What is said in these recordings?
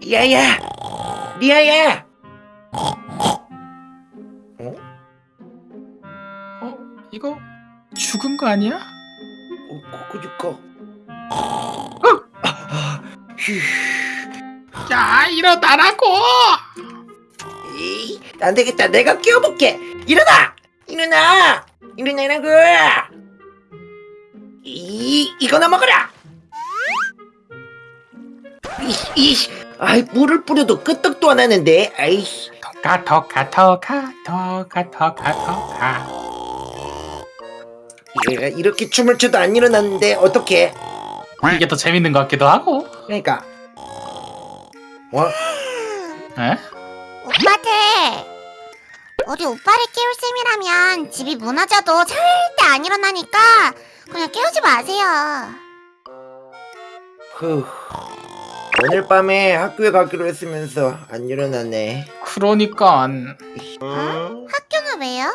리아야, 리아야. 어? 이거 죽은 거 아니야? 어, 그니까. 아, 휴. 야 일어나라고! 에이, 안 되겠다. 내가 끼워볼게. 일어나! 일어나! 일어나라고! 이, 이거나 먹어라! 이씨, 이씨. 아이, 물을 뿌려도 끄떡도 안 하는데. 아이씨. 토카 토카 토카 토카 토카 토카 얘가 이렇게 춤을 춰도 안 일어났는데, 어떡해. 이게 더 재밌는 것 같기도 하고 그러니까. 뭐? 에? 오빠들 우리 오빠를 깨울 셈이라면 집이 무너져도 절대 안 일어나니까 그냥 깨우지 마세요 후. 오늘 밤에 학교에 가기로 했으면서 안 일어나네. 그러니까 학교는 왜요?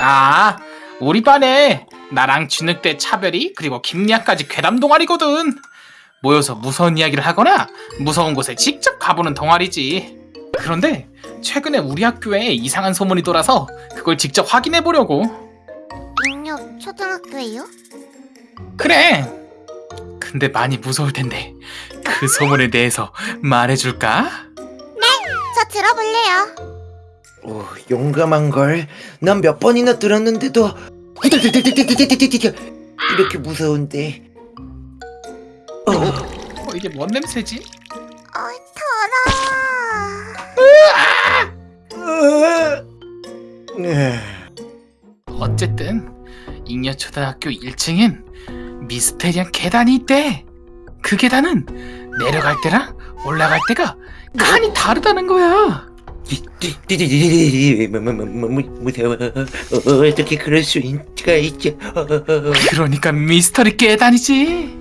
아 우리 반에 나랑 진흙대 차별이 그리고 김리아까지 괴담 동아리거든. 모여서 무서운 이야기를 하거나 무서운 곳에 직접 가보는 동아리지. 그런데 최근에 우리 학교에 이상한 소문이 돌아서 그걸 직접 확인해 보려고. 육류 초등학교예요? 그래. 근데 많이 무서울 텐데 그 소문에 대해서 말해줄까? 저 들어볼래요 오, 용감한 걸. 난 몇 번이나 들었는데도 이렇게 무서운데. 어, 어, 이게 뭔 냄새지? 어이 더러워 으아. 어쨌든 잉여 초등학교 1층엔 미스테리한 계단이 있대. 그 계단은 내려갈 때랑 올라갈 때가 칸이 다르다는 거야. 무서워. 어, 어떻게 그럴 수 있가 있지? 어, 그러니까 미스터리 계단이지.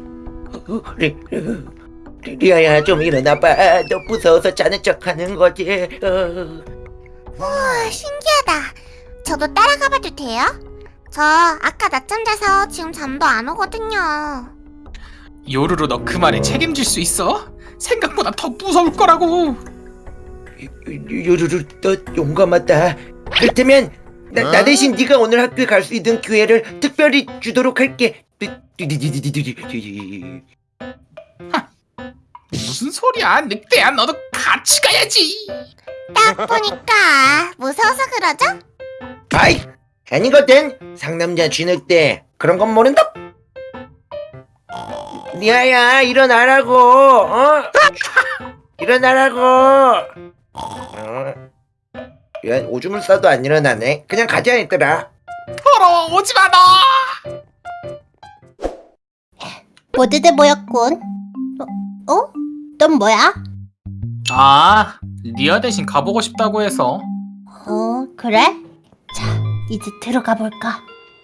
어, 리- 리- 리아야 좀 일어나봐. 너 무서워서 자는 척하는 거지. 어. 우와 신기하다 저도 따라가봐도 돼요? 저 아까 낮잠 자서 지금 잠도 안 오거든요 요루루 너그 말에 책임질 수 있어? 생각보다 더 무서울 거라고. 요루루 너 용감하다. 그렇다면 나, 나 대신 네가 오늘 학교에 갈 수 있는 기회를 특별히 주도록 할게. 무슨 소리야? 늑대야 너도 같이 가야지. 딱 보니까 무서워서 그러죠? 아이 아니거든. 상남자 쥐늑대 그런 건 모른다. 리아야 일어나라고. 어? 일어나라고. 어? 야 오줌을 싸도 안 일어나네. 그냥 가자 얘들아. 더러워 오지 마 너. 모두들 모였군 어? 어? 넌 뭐야? 아 리아 대신 가보고 싶다고 해서. 어 그래? 자 이제 들어가 볼까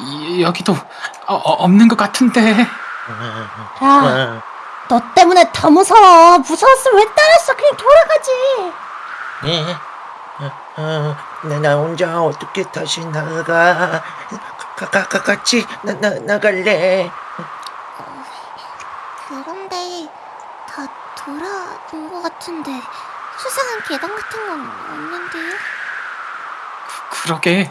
이- 여기도 어, 어, 없는 것 같은데. 야, 너 때문에 더 무서워. 무서웠으면 왜 따랐어? 그냥 돌아가지. 네. 어, 어, 나, 나 혼자 어떻게 다시 나가? 가, 가, 가, 같이 나, 나, 나갈래. 그런데 다 돌아온 것 같은데 수상한 계단 같은 건 없는데요? 그러게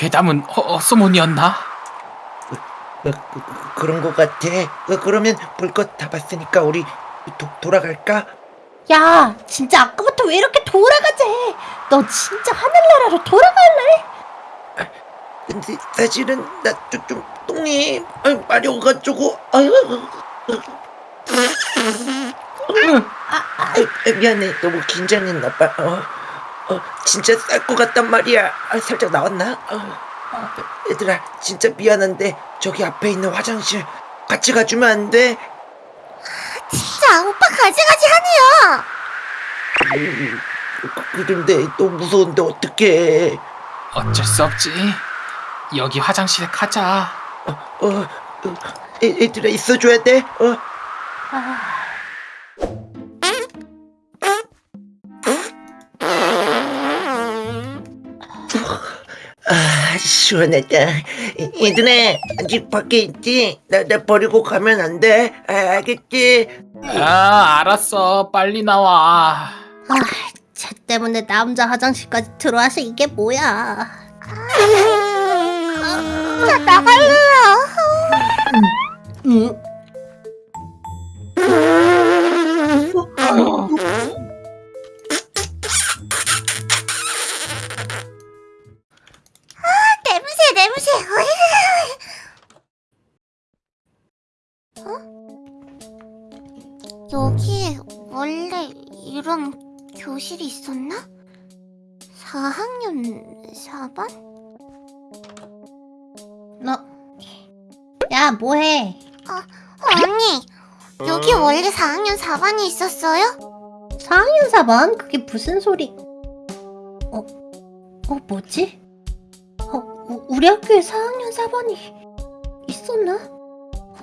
괴담은 어, 헛소문이었나? 어, 그, 그런 것 같아. 어, 그러면 볼것 다 봤으니까 우리 도, 돌아갈까? 야, 진짜 아까부터 왜 이렇게 돌아가지? 너 진짜 하늘나라로 돌아갈래? 근데 사실은 나 좀 좀 똥이 아유, 마려워가지고 아유, 아, 아, 아유, 미안해 너무 긴장했나 봐. 어, 어 진짜 쌀 것 같단 말이야. 아, 살짝 나왔나? 어, 얘들아 진짜 미안한데 저기 앞에 있는 화장실 같이 가주면 안 돼? 진짜 진짜 오빠 가지가지 하네요. 음, 그- 그런데 또 무서운데 어떡해. 어쩔 수 없지. 여기 화장실에 가자. 어, 어, 애, 애들아 있어줘야 돼. 어. 아, 시원하다. 얘들아, 아직 밖에 있지? 나, 나 버리고 가면 안 돼. 아, 알겠지? 아, 알았어. 빨리 나와. 아, 쟤 때문에 남자 화장실까지 들어와서 이게 뭐야? 나 나갈래요. 응? 냄 교실이 있었나? 4학년 4반? 너, 야, 뭐해? 언니, 여기 원래 4학년 4반이 있었어요? 4학년 4반? 그게 무슨 소리? 어, 어, 뭐지? 어, 우- 우리 학교에 4학년 4반이 있었나? 어,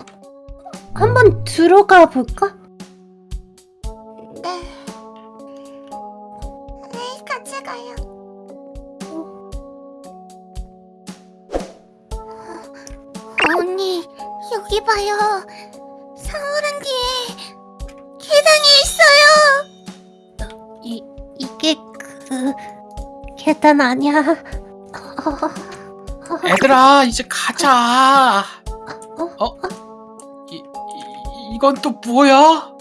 한번 들어가 볼까? 네. 네, 같이 가요. 언니, 여기 봐요. 상호랑 뒤에 계단이 있어요. 이, 이게 그, 계단 아니야. 어, 얘들아, 이제 가자. 어? 어? 이, 이, 이건 또 뭐야?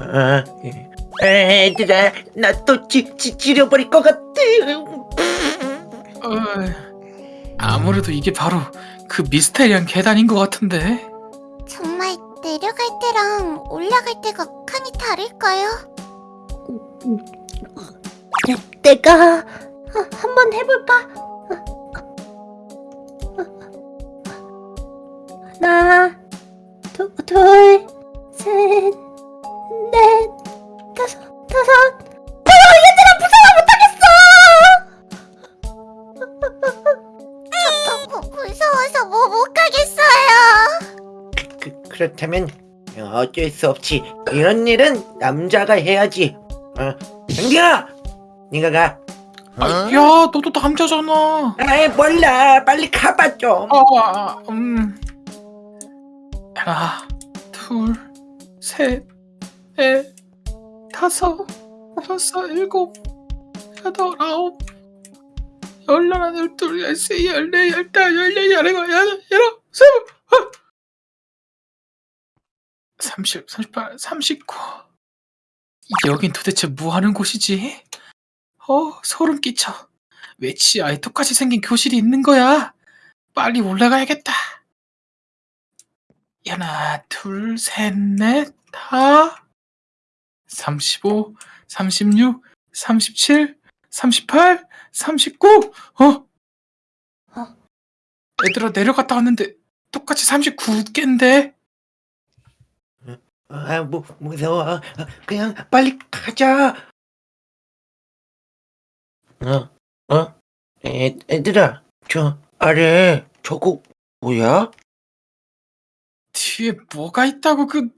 아, 예. 애들아, 나 또 지려버릴 것 같아. 아무래도 이게 바로 그 미스테리한 계단인 것 같은데. 정말 내려갈 때랑 올라갈 때가 칸이 다를까요? 내, 내가 아, 한번 해볼까? 하나, 두, 둘, 셋, 넷, 다섯. 어, 얘들아 무서워 못하겠어. 무, 무서워서 뭐 못 가겠어요. 그, 그렇다면 어쩔 수 없지. 이런 일은 남자가 해야지. 어, 경기야, 네가 가. 아, 야, 너도 남자잖아. 아이 몰라, 빨리 가봐 좀. 아, 음. 하나, 둘, 셋, 넷, 다섯, 여섯, 일곱, 여덟, 아홉, 열하나, 열둘, 열세, 열네, 열다, 열네, 열일곱, 열여덟, 열아홉, 스물, 어. 삼십, 삼십팔, 삼십구. 여긴 도대체 뭐 하는 곳이지? 어, 소름 끼쳐. 왜 치아에 똑같이 생긴 교실이 있는 거야? 빨리 올라가야겠다. 하나, 둘, 셋, 넷, 다. 35, 36, 37, 38, 39. 어? 어? 얘들아 내려갔다 왔는데 똑같이 39개인데. 아, 무, 무서워. 그냥 빨리 가자. 어, 어? 애, 애들아, 저 아래 저거 뭐야? 뒤에 뭐가 있다고 그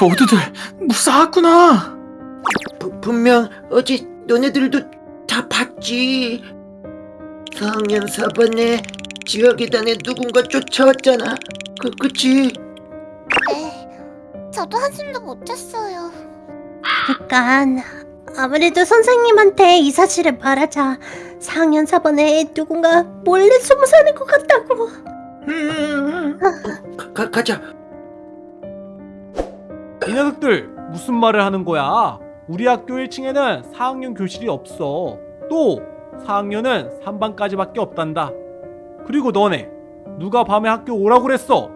모두들 무사하구나. 부, 분명 어제 너네들도 다 봤지. 4학년 4반에 지하 계단에 누군가 쫓아왔잖아. 그, 그치? 네, 저도 한숨도 못 잤어요. 그러니까 아무래도 선생님한테 이 사실을 말하자 4학년 4반에 누군가 몰래 숨어 사는 것 같다고 음, 가, 가, 가자. 이 녀석들 무슨 말을 하는 거야? 우리 학교 1층에는 4학년 교실이 없어. 또 4학년은 3반까지 밖에 없단다. 그리고 너네 누가 밤에 학교 오라고 그랬어?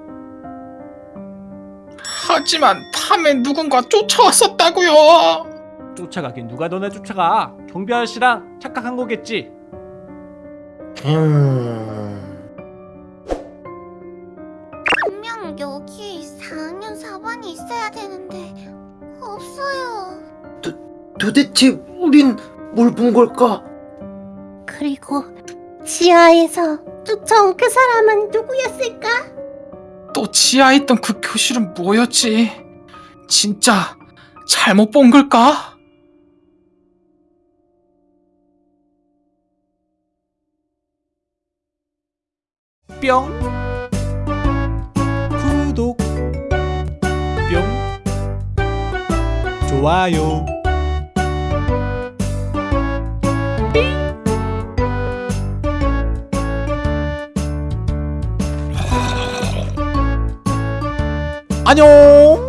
하지만 밤에 누군가 쫓아왔었다고요. 쫓아가긴 누가 너네 쫓아가? 경비 아저씨랑 착각한 거겠지. 음. 도대체 우린 뭘 본 걸까? 그리고 지하에서 쫓아온 그 사람은 누구였을까? 또 지하에 있던 그 교실은 뭐였지? 진짜 잘못 본 걸까? 뿅 구독 뿅 좋아요 안녕